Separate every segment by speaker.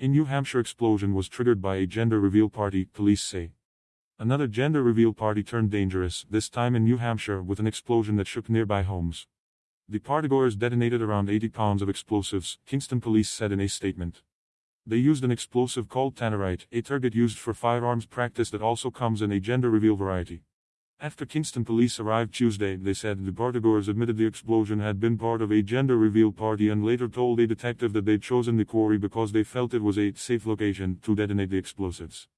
Speaker 1: A New Hampshire explosion was triggered by a gender reveal party, police say. Another gender reveal party turned dangerous, this time in New Hampshire with an explosion that shook nearby homes. The partygoers detonated around 80 pounds of explosives, Kingston police said in a statement. They used an explosive called tannerite, a target used for firearms practice that also comes in a gender reveal variety. After Kingston police arrived Tuesday, they said the partygoers admitted the explosion had been part of a gender reveal party and later told a detective that they'd chosen the quarry because they felt it was a safe location to detonate the explosives.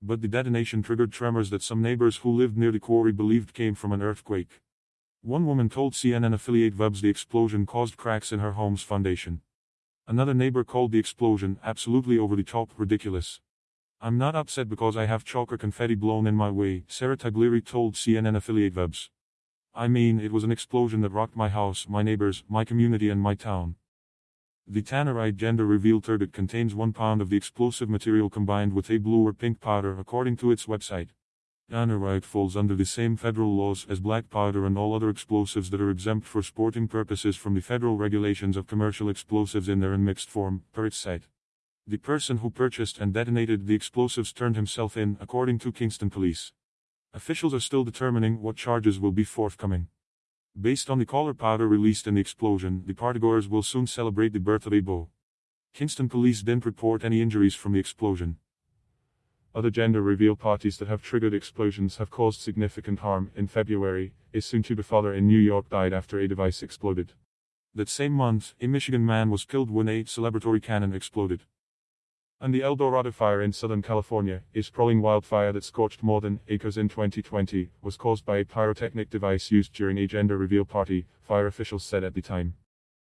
Speaker 1: But the detonation triggered tremors that some neighbors who lived near the quarry believed came from an earthquake. One woman told CNN affiliate Vubbs the explosion caused cracks in her home's foundation. Another neighbor called the explosion absolutely over the top ridiculous. I'm not upset because I have chalk or confetti blown in my way, Sarah Taglieri told CNN affiliate Vubbs. I mean, it was an explosion that rocked my house, my neighbors, my community and my town. The tannerite gender reveal target contains one pound of the explosive material combined with a blue or pink powder according to its website. Tannerite falls under the same federal laws as black powder and all other explosives that are exempt for sporting purposes from the federal regulations of commercial explosives in their unmixed form, per its site. The person who purchased and detonated the explosives turned himself in, according to Kingston police. Officials are still determining what charges will be forthcoming. Based on the color powder released in the explosion, the partygoers will soon celebrate the birth of a beau. Kingston police didn't report any injuries from the explosion. Other gender reveal parties that have triggered explosions have caused significant harm. In February, a soon-to-be father in New York died after a device exploded. That same month, a Michigan man was killed when a celebratory cannon exploded. And the El Dorado fire in Southern California, a sprawling wildfire that scorched more than acres in 2020, was caused by a pyrotechnic device used during a gender reveal party, fire officials said at the time.